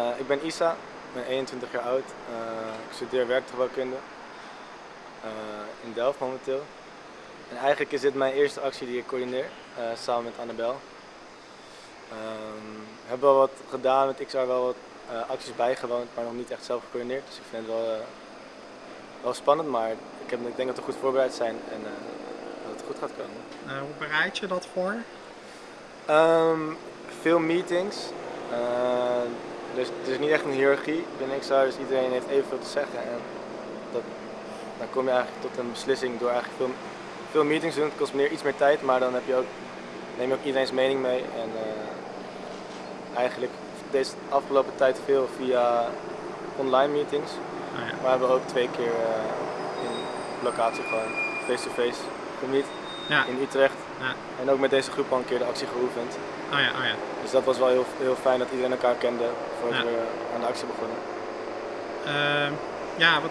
Uh, ik ben Isa, ik ben 21 jaar oud. Uh, ik studeer werktuigbouwkunde uh, in Delft momenteel. En eigenlijk is dit mijn eerste actie die ik coördineer, samen met Annabel. we hebben wel wat gedaan met XR, wel wat acties bijgewoond, maar nog niet echt zelf gecoördineerd. Dus ik vind het wel, wel spannend, maar ik, heb, ik denk dat we goed voorbereid zijn en dat het goed gaat komen. hoe bereid je dat voor? Um, veel meetings. Dus het is niet echt een hiërarchie binnen XR, dus iedereen heeft evenveel te zeggen. En dat, dan kom je eigenlijk tot een beslissing door eigenlijk veel, veel meetings te doen. Het kost meer, iets meer tijd, maar dan heb je ook, neem je ook iedereen's mening mee. En uh, eigenlijk deze afgelopen tijd veel via online meetings. Oh ja. Maar we hebben ook twee keer uh, in locatie gewoon face-to-face -face ja. in Utrecht. Ja. En ook met deze groep al een keer de actie geoefend. Oh ja, oh ja. Dus dat was wel heel, heel fijn dat iedereen elkaar kende voordat we aan de actie begonnen. Uh, ja, wat,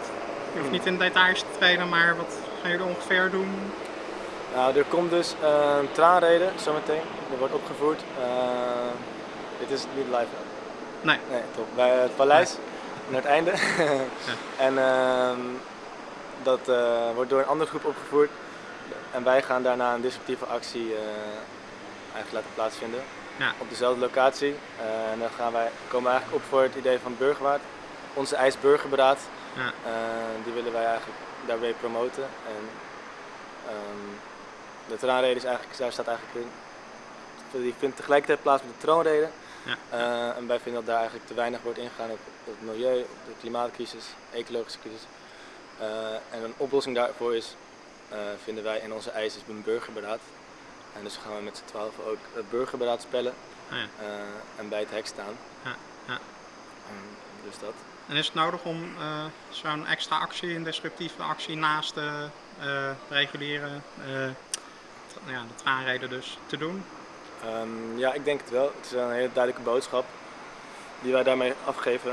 je hoeft niet in details te treden, maar wat gaan jullie ongeveer doen? Nou, er komt dus een traanreden zometeen. Er wordt opgevoerd. Uh, dit is niet live. Nee. Nee, top. Bij het paleis, naar het einde. En uh, dat wordt door een andere groep opgevoerd. En wij gaan daarna een disruptieve actie uh, eigenlijk laten plaatsvinden. Ja. Op dezelfde locatie. Uh, en dan gaan wij, komen we eigenlijk op voor het idee van Burgerwaard. Onze IJsburgerberaad. Ja. Uh, die willen wij eigenlijk daarbij promoten. En, um, de traanrede is eigenlijk, daar staat eigenlijk in. Die vindt tegelijkertijd plaats met de troonrede. Ja. Uh, en wij vinden dat daar eigenlijk te weinig wordt ingegaan op, op het milieu, op de klimaatcrisis, ecologische crisis. en een oplossing daarvoor is vinden wij in onze eis is een burgerberaad. En dus gaan we met z'n twaalf ook het burgerberaad spellen ah, ja. uh, en bij het hek staan. Ja, ja. dus dat. En is het nodig om zo'n extra actie, een disruptieve actie naast de reguliere, ja, de traanreden dus, te doen? Um, ja, ik denk het wel. Het is een hele duidelijke boodschap die wij daarmee afgeven.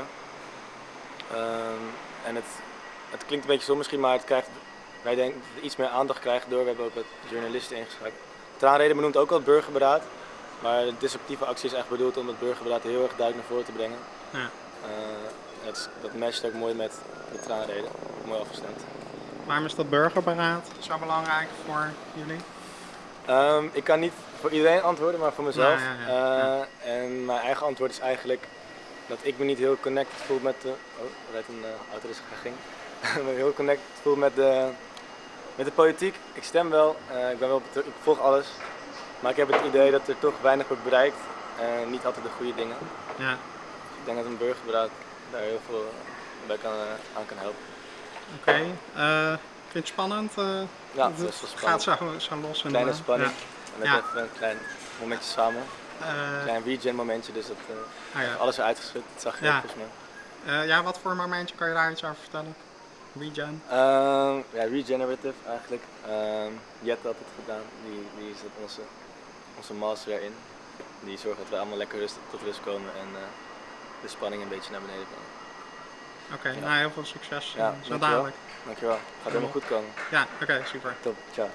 Um, en het, het klinkt een beetje zo misschien, maar het krijgt wij denken dat we iets meer aandacht krijgen door. We hebben ook wat journalisten ingeschakeld. Traanreden benoemt ook al het burgerberaad. Maar de disruptieve actie is echt bedoeld om het burgerberaad heel erg duidelijk naar voren te brengen. Ja. Uh, het, dat matcht ook mooi met de traanreden. Mooi afgestemd. Waarom is dat burgerberaad zo belangrijk voor jullie? Um, ik kan niet voor iedereen antwoorden, maar voor mezelf. Ja, ja, uh, en mijn eigen antwoord is eigenlijk dat ik me niet heel connected voel met de... Oh, er rijdt een uh, auto dus ging. heel connected voel met de met de politiek, ik stem wel, uh, ik, ben wel ik volg alles, maar ik heb het idee dat er toch weinig wordt bereikt en niet altijd de goede dingen. Ja. Dus ik denk dat een burgerberaad daar heel veel bij kan, uh, aan kan helpen. Oké, okay. uh, vind je het spannend? ja, het is wel spannend. Gaat zo, zo los. Kleine spanning, ja. net even een klein momentje samen. een klein regen momentje, dus dat, ah, ja. alles er uitgeschud, dat zag je volgens mij. ja, wat voor momentje kan je daar iets over vertellen? Regen? Uh, ja, regenerative eigenlijk. Uh, Jet had het gedaan, die, die zet onze, onze master erin. Die zorgt dat we allemaal lekker rustig tot rust komen en uh, de spanning een beetje naar beneden komen. Oké, okay, ja. nou heel veel succes. Ja, zo dadelijk. Dankjewel. Gaat helemaal goed komen. Ja, oké, okay, super. Top, ciao.